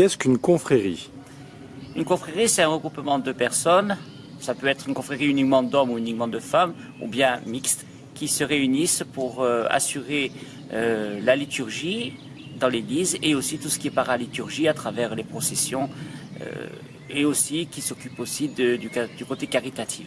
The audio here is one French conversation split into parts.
Qu'est-ce qu'une confrérie? Une confrérie, c'est un regroupement de personnes. Ça peut être une confrérie uniquement d'hommes ou uniquement de femmes, ou bien mixte, qui se réunissent pour euh, assurer euh, la liturgie dans l'église et aussi tout ce qui est paraliturgie à travers les processions euh, et aussi qui s'occupent aussi du côté caritatif.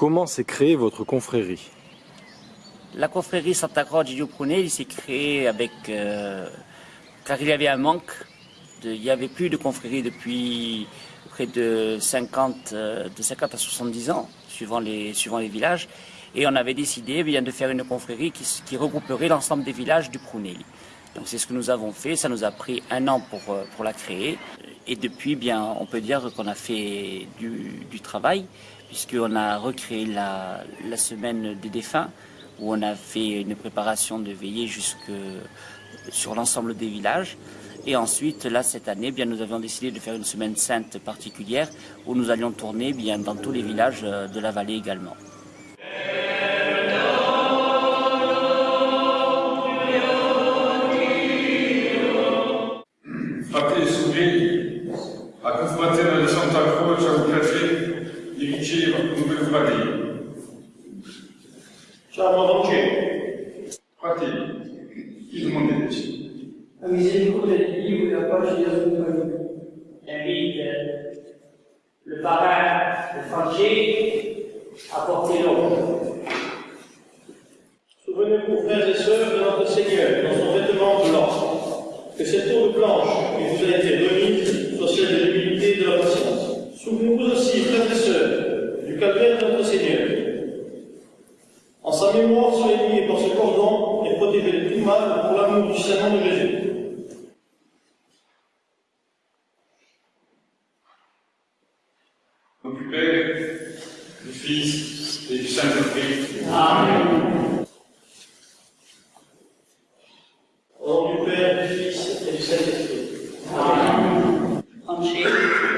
Comment s'est créée votre confrérie La confrérie Santa Croce di Prunelli s'est créée avec, euh, car il y avait un manque. il n'y avait plus de confrérie depuis près de 50, euh, de 50 à 70 ans, suivant les, suivant les villages. Et on avait décidé eh bien, de faire une confrérie qui, regrouperait l'ensemble des villages du Prunelli. Donc c'est ce que nous avons fait, ça nous a pris un an pour, euh, pour la créer. Et depuis, bien, on peut dire qu'on a fait du, du travail puisqu'on a recréé la, semaine des défunts, où on a fait une préparation de veillée jusque sur l'ensemble des villages. Et ensuite, là, cette année, bien, nous avions décidé de faire une semaine sainte particulière, où nous allions tourner bien, dans tous les villages euh, de la vallée également. Vangelo. Fratelli, il monete. La miséricorde di Dio e la pace di Gesù Invite le parrain, le Francesco, à porter l'eau. Souvenez-vous, frères et sœurs, de notre Seigneur dans son vêtement blanc, que cette eau blanche qui vous a été remise soit celle de l'humilité et de la patience. Souvenez-vous aussi, frères et sœurs, du calvaire de notre Seigneur, en sa mémoire, soyez liés par ce cordon et protégez les plus mal pour l'amour du Saint de Jésus. Au du Père, du Fils et du Saint-Esprit. Amen. Au nom du Père, du Fils et du Saint-Esprit. Amen.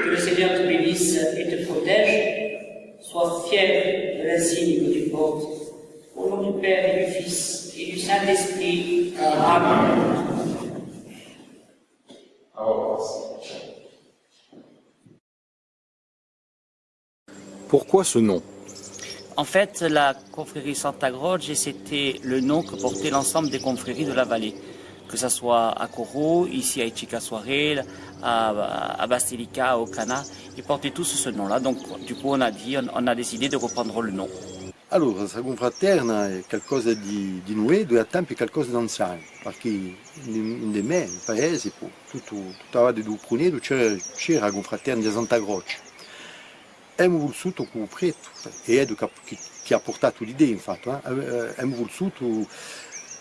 que le Seigneur te bénisse et te protège. Sois fier de l'insigne que tu portes au nom du Père et du Fils et du Saint-Esprit. Amen. Pourquoi ce nom? En fait, la confrérie Santa Croce, c'était le nom que portait l'ensemble des confréries de la vallée. Que ce soit à Coro, ici à Ichica Soirée, à, à Bastilica, au Cana, ils portaient tous ce nom-là. Donc, du coup, on a dit, on a décidé de reprendre le nom. Allora, questa confraterna è qualcosa di, di nuovo e a tempo è qualcosa di anziano, perché in, in me, nel paese, tutto, tutta la di Pruneto c'era, la confraterna di Santa Croce. Abbiamo voluto con preto, e è che, che ha portato l'idea infatti, eh? abbiamo voluto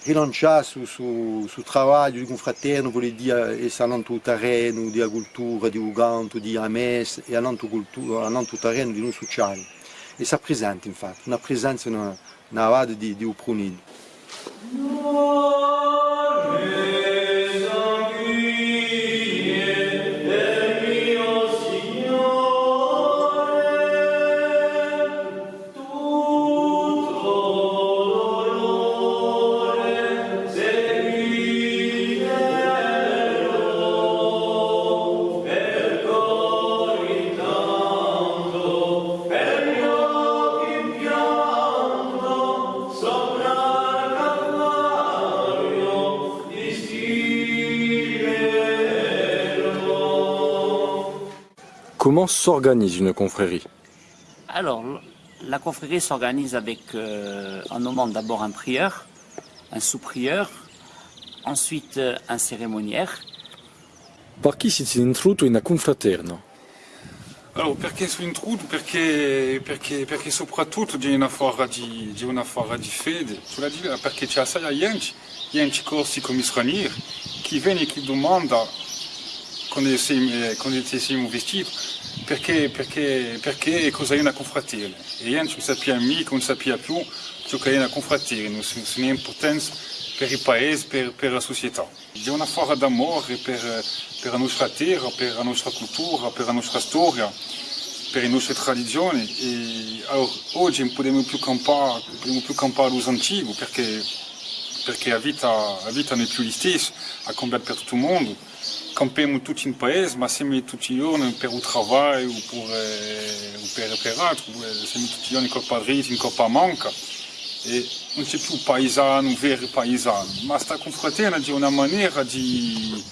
rilanciare sul su, su lavoro di confraterno, vuol dire essere il terreno di agricoltura, di uganto, di ames e il terreno di noi sociali e si presenta infatti, una presenza nella, nella vada di, di Upronid. Comment s'organise une confrérie Alors, la confrérie s'organise avec, euh, en nommant d'abord un prieur, un sous-prieur, ensuite euh, un cérémoniaire. Par chi si intruto in confraterna? Allora, perché su intrudo? Perché, perché, perché soprattutto di una forma di, di, una forma di fede, sulla di, perché c'è assai gente, gente corsi come stranieri, che viene e che domanda quando siamo vestiti, perché, perché, perché cosa è una confraternita. E gente non sapeva mica, non sapeva più ciò che è una è per il paese, per, la società. Di una forma d'amore per, la nostra terra, per la nostra cultura, per la nostra storia, per le nostre tradizioni. E possiamo più campare los antichi perché, perché la vita, la vita non è più la stessa, ha cambiato per tutto il mondo. Campiamo tutti in paese, ma siamo tutti i giorni per il lavoro o per, eh, o per, per altro, siamo tutti i giorni in Coppa Dritta, in Coppa Manca. E non c'è più paesano, un vero paesano, ma sta confraternita di una maniera di,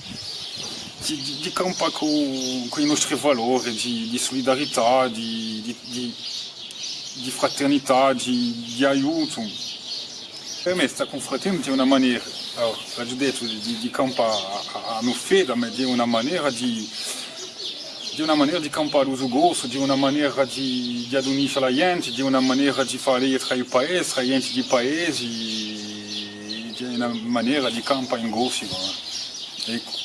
di, di, di campare con, con i nostri valori, di, di solidarietà, di, di, di, di fraternità, di, di aiuto. Per me sta confraternita di una maniera, allora, l'ho detto, di, di campare a, a, a fede, ma di una maniera di, di una maniera di campare uso gosto, di una maniera di, di adunire la gente, di una maniera di fare tra i paesi, tra gente di paesi, di una maniera di campare in gosto. Ecco.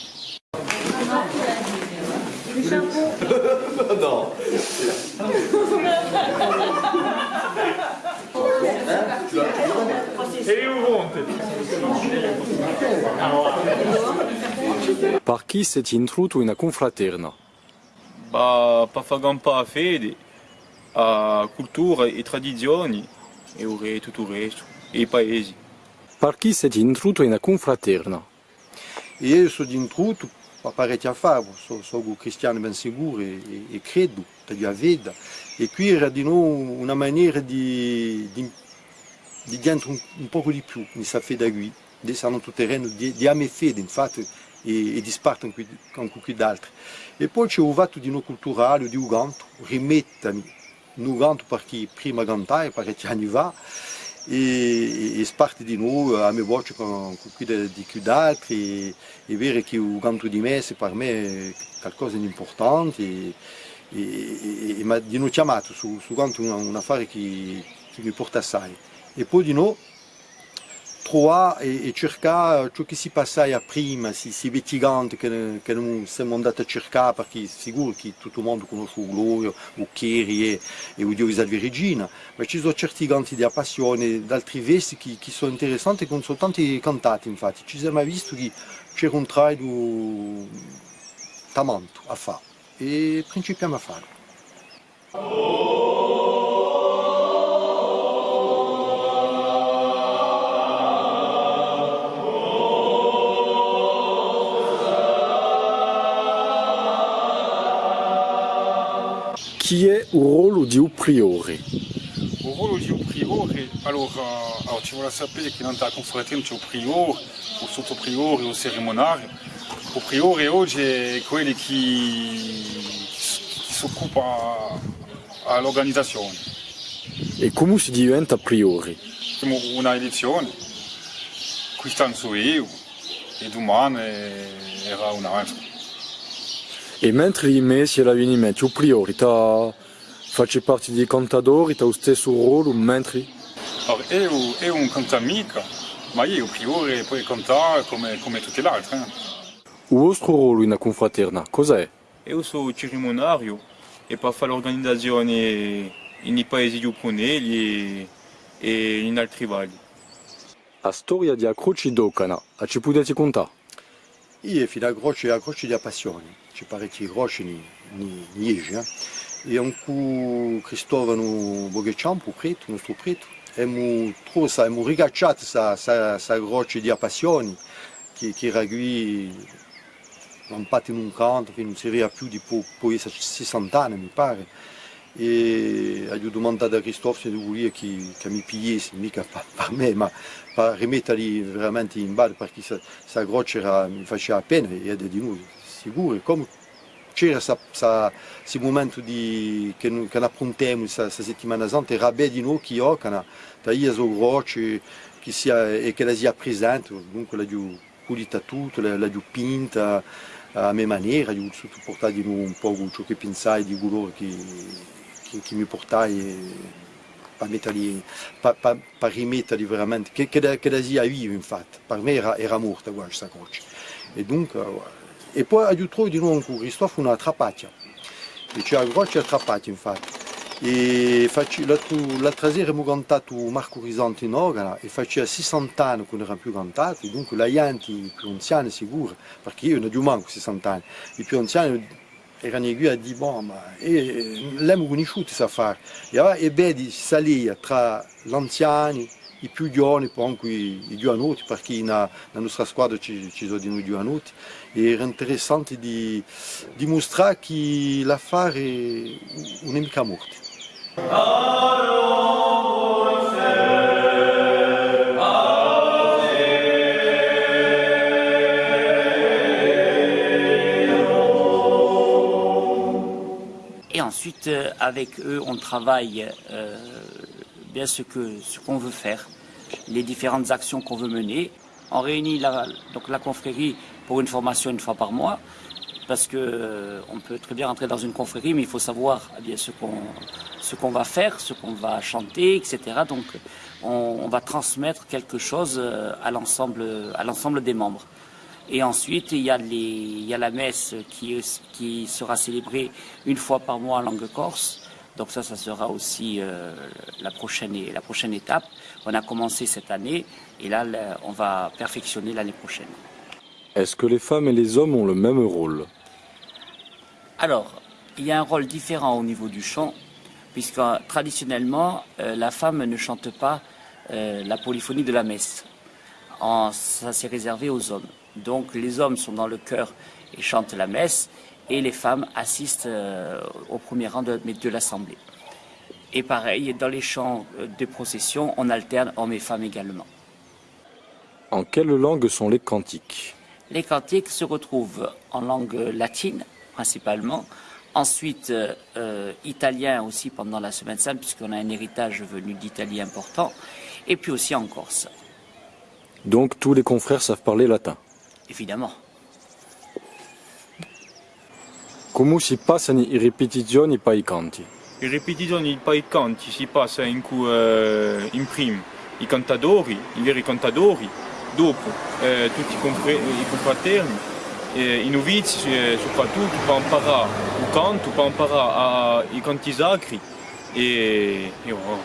No. Par chi siete intruto in una confraterna? Bah, per far campare a fede, a cultura e tradizioni e o re, tutto il resto, e i paesi. Par chi siete intruto in una confraterna? Io sono intruto per parecchi anni, sono, sono cristiano ben sicuro e, e, e credo, per veda. E qui era di noi una maniera di, di, di dentro un, un poco di più, di questa fede qui, di essere sul terreno di, di amare fede, infatti, e, e di spartire con qualcun altro. E poi c'è un fatto di no culturale, di un canto, rimettermi un perché prima cantare, parecchi anni fa, e, e sparte di noi a me voce con, con qui di più altri, e, è vero che di messe per me è qualcosa di importante, e, e, e, di noi chiamato su, su canto un, un affare che, che mi porta. E poi di noi trovare e, e cercare ciò che si passava prima, si, si vettigante che, che non siamo andati a cercare perché sicuro che tutto il mondo conosce il Glorio, il Chieri e, e il Dio di Regina, ma ci sono certi canti di passione, d'altri vesti che, che, sono interessanti e non sono tanti cantati infatti, ci siamo visto che c'era un traino tamanto a fare e principiamo a fare. Chi è il ruolo di un priore? Il ruolo di un priore, allora, allora ci vuole sapere che nella confraternita c'è un priore, un sottopriore, un cerimonario. Il priore oggi è quello che, che si occupa all'organizzazione. E come si diventa priore? Abbiamo una elezione, quest'anno sono io, e domani era un altro. E mentre i mesi e l'avvenimento, il priore ta, face parte dei cantatori, ha lo stesso ruolo mentre... Allora, io, io un cantamica, ma io il priore puoi cantare come, come tutti gli altri. Eh. Il vostro ruolo in una confraterna, cos'è? Io sono cerimonario e per fare l'organizzazione nei paesi di Uponelli e, e in altri valli. La storia di Croce d'Ocana, a ci potete contare? Io fino a Croce, a Croce di passione. C'è parecchi croci in Liege. E anche Cristovano Boghecciampo, preto, nostro preto, abbiamo trovato, abbiamo rigacciato questa croce di passione che, che era qui lampata in un canto, che non serviva più di poi 60 anni mi pare. E ho domandato a Cristoforo se volevo che, che mi pigliassi, mica per me, ma per rimetterli veramente in ballo perché questa croce mi faceva pena e è di noi sicuro, come c'era questo momento di, che, che affrontiamo questa settimana santa, era bene di noi che ho, che io sono croce che sia, e che la sia presente, dunque la più pulita tutto, la più pinta, a mia maniera, ho voluto portare di nuovo un po' ciò che pensai di coloro che, che, che mi portai per, per, per rimetterli veramente, che, che, che da infatti, per me era, era morta questa croce. E dunque, e poi trovato di nuovo con Cristoforo una trappaccia, e c'è la croce infatti. E l'altra sera abbiamo cantato Marco Risanti in organa e faceva 60 anni che non erano più cantati, dunque la gente, più anziani sicuro, perché io non ho manco 60 anni, i più anziani erano qui a dire, ma l'abbiamo conosciuto questa affare. E allora è salire tra gli anziani, i più giovani, poi anche i, i giovanotti, perché nella nostra squadra ci, ci sono noi giovanotti, era interessante di dimostrare che l'affare non è mica morto. Ensuite, euh, avec eux, on travaille euh, bien ce que ce qu'on veut faire, les différentes actions qu'on veut mener. On réunit la, donc la confrérie pour une formation une fois par mois, parce que euh, peut très bien rentrer dans une confrérie, mais il faut savoir eh bien ce qu'on ce qu'on va faire, ce qu'on va chanter, etc. Donc, on, va transmettre quelque chose à l'ensemble des membres. Et ensuite, il y a, les, il y a la messe qui, qui sera célébrée une fois par mois en langue corse. Donc ça, ça sera aussi euh, la, prochaine, la prochaine étape. On a commencé cette année et là, on va perfectionner l'année prochaine. Est-ce que les femmes et les hommes ont le même rôle? Alors, il y a un rôle différent au niveau du chant, puisque traditionnellement, euh, la femme ne chante pas euh, la polyphonie de la messe. En, ça s'est réservé aux hommes. Donc les hommes sont dans le chœur et chantent la messe, et les femmes assistent euh, au premier rang de, de l'assemblée. Et pareil, dans les chants euh, de procession, on alterne hommes et femmes également. En quelle langue sont les cantiques? Les cantiques se retrouvent en langue latine, principalement, ensuite euh, italien aussi pendant la Semaine Sainte, puisqu'on a un héritage venu d'Italie important, et puis aussi en Corse, Donc tous les confrères savent parler latin. Évidemment. Come si passano i ripetizioni poi i canti? Le ripetizioni poi i canti si passa in, cui, eh, in prima i cantadori, i veri cantadori, dopo eh, tutti i, confre- i confraterni, eh, i novizi eh, soprattutto per imparare il canto, per imparare a- i canti sacri e, e oh.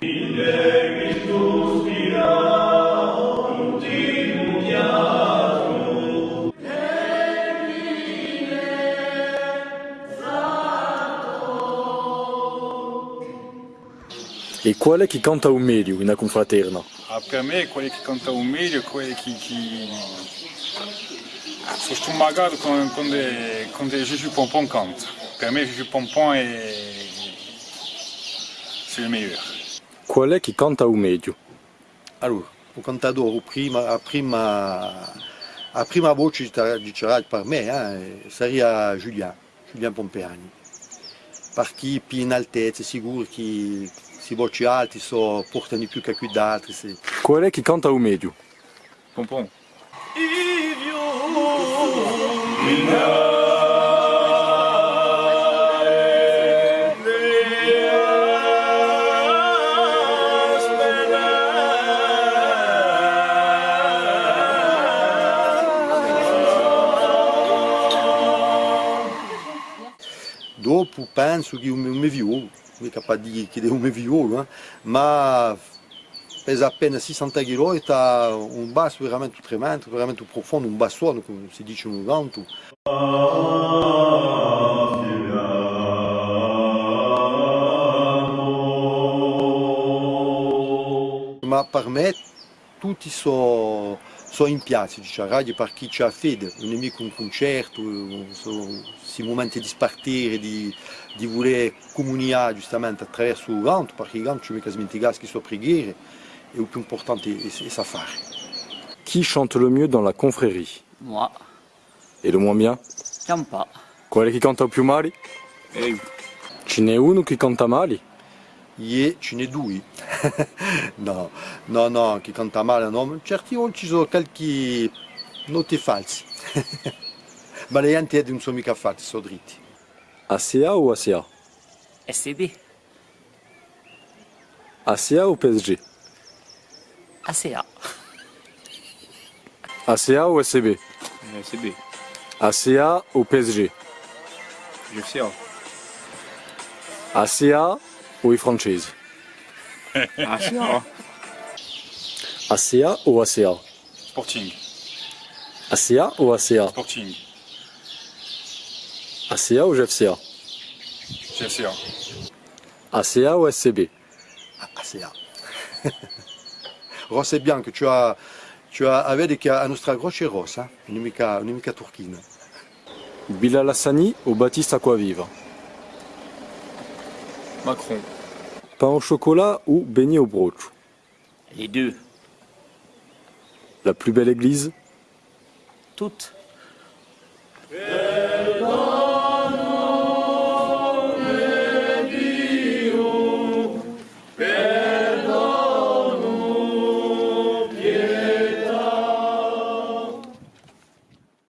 E qual è chi canta o meglio in una confraterna? Ah, per me quelli che cantano meglio, quelli che, che... sono stomagato con, con, de, con de Jésus Pompon canta. Per me Jésus Pompon è c'est le meilleur. Qual è chi canta o meglio? Allora, il cantatore prima, a prima, a prima voce dicerà per me, eh, sarebbe Giuliano, Giuliano Pompeani. Perché più in altezza, sicuro che se voci alti so, portano di più che qui d'altri. se- Qual è chi canta o meglio? Pompon. Dopo penso che un mio violo, dire che un mio violo, eh, ma pesa appena 60 kg ha un basso veramente tremendo, veramente profondo, un bassone come si dice un canto. Ma per me tutti sono so in piazza, cioè, radio per chi c'ha fede, non è mica un concerto, sono questi momenti di spartire, di, di voler comunicare giustamente attraverso il canto, perché il canto ci mica smenticare che sua preghiera, e il più importante è, è, è sa fare. Qui chante le mieux dans la confrérie? Moi, E le moins bien? Qual è chi canta più male? E Ce n'è uno che canta male? E ce n'è due. no, no, no, chi canta male no, certi volte ci sono qualche note false. Ma le ante non sono mica fatti, sono dritti. ACA ou ACA SCB, ACA ou PSG ACA, ACA ou SCB Eh, c'est B. ACA ou PSG GFCA. ACA ou i francesi Ah, c'est A. ACA ou ACA Sporting. ACA ou ACA Sporting. ACA ou GFCA GFCA. ACA ou SCB Ah, c'est là. Rosse e bianco, tu as, tu as, a vedi che la nostra croce rossa, non mica, non mica turchina. Bilal Hassani ou Baptiste Aquaviva Macron. Pain au chocolat ou beignet au broche les deux, La plus belle église? Toutes.